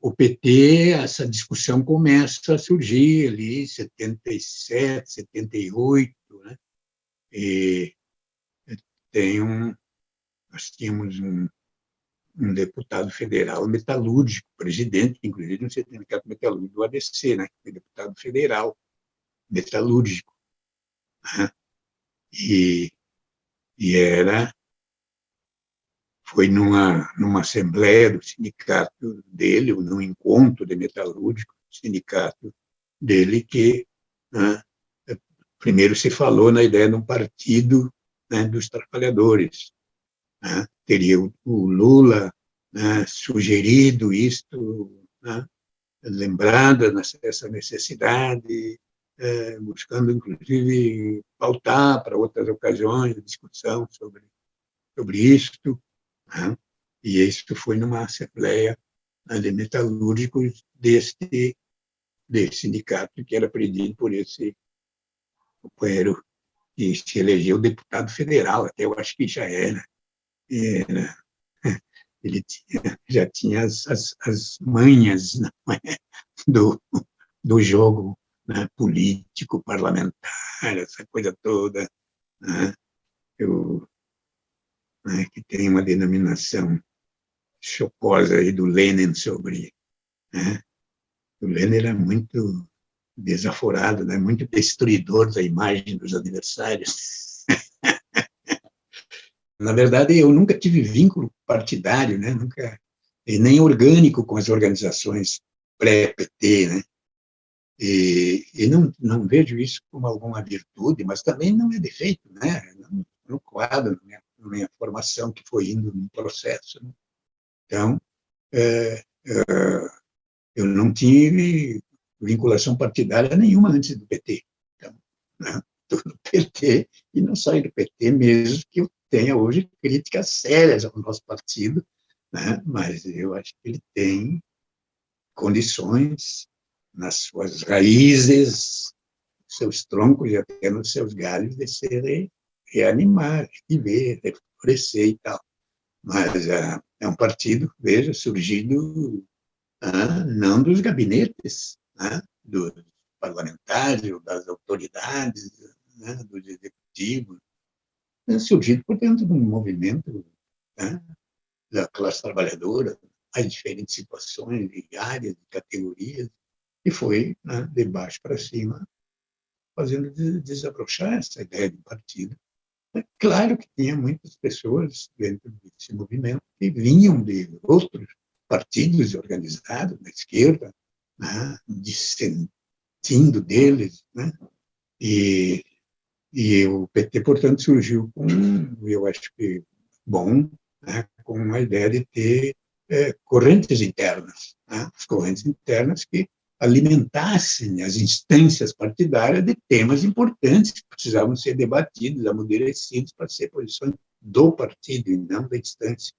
o PT, essa discussão começa a surgir ali em 77, 78, né? E tem um, nós tínhamos um, um deputado federal metalúrgico, presidente, inclusive, no sindicato metalúrgico do ADC, né? Foi deputado federal metalúrgico. Né? E, e era foi numa, numa assembleia do sindicato dele, ou num encontro de metalúrgico do sindicato dele, que né, primeiro se falou na ideia de um partido né, dos trabalhadores. Né? Teria o, o Lula né, sugerido isto, né, lembrada essa necessidade, é, buscando, inclusive, pautar para outras ocasiões a discussão sobre, sobre isto. Né? E isso foi numa assembleia de metalúrgicos deste, desse sindicato que era presidido por esse companheiro que se elegeu deputado federal, até eu acho que já era. era ele tinha, já tinha as, as, as manhas é? do, do jogo né, político, parlamentar, essa coisa toda. Né? Eu, né, que tem uma denominação chocosa aí do Lenin sobre... Né? O Lenin era muito desaforado, né? muito destruidor da imagem dos adversários. Na verdade, eu nunca tive vínculo partidário, né? nunca, nem orgânico com as organizações pré-PT, né? E, e, não, não vejo isso como alguma virtude, mas também não é defeito, né? No, no quadro, na minha minha formação, que foi indo num processo. Né? Então, é, é, eu não tive vinculação partidária nenhuma antes do PT. Então, né? No PT e não saio do PT, mesmo que eu tenha hoje críticas sérias ao nosso partido, né? mas eu acho que ele tem condições nas suas raízes, seus troncos e até nos seus galhos de serem reanimar, viver, reflorescer e tal. Mas é, é um partido, veja, surgido ah, não dos gabinetes, ah, dos parlamentares, das autoridades, né, dos executivos, é surgido por dentro de um movimento né, da classe trabalhadora, as diferentes situações de áreas, de categorias, e foi né, de baixo para cima, fazendo desabrochar essa ideia de partido é claro que tinha muitas pessoas dentro desse movimento que vinham de outros partidos organizados, da esquerda, né, dissentindo deles, né, e, e o PT, portanto, surgiu com, eu acho que bom, né, com a ideia de ter é, correntes internas, né, as correntes internas que alimentassem as instâncias partidárias de temas importantes que precisavam ser debatidos, amadurecidos para ser posições do partido e não da instância.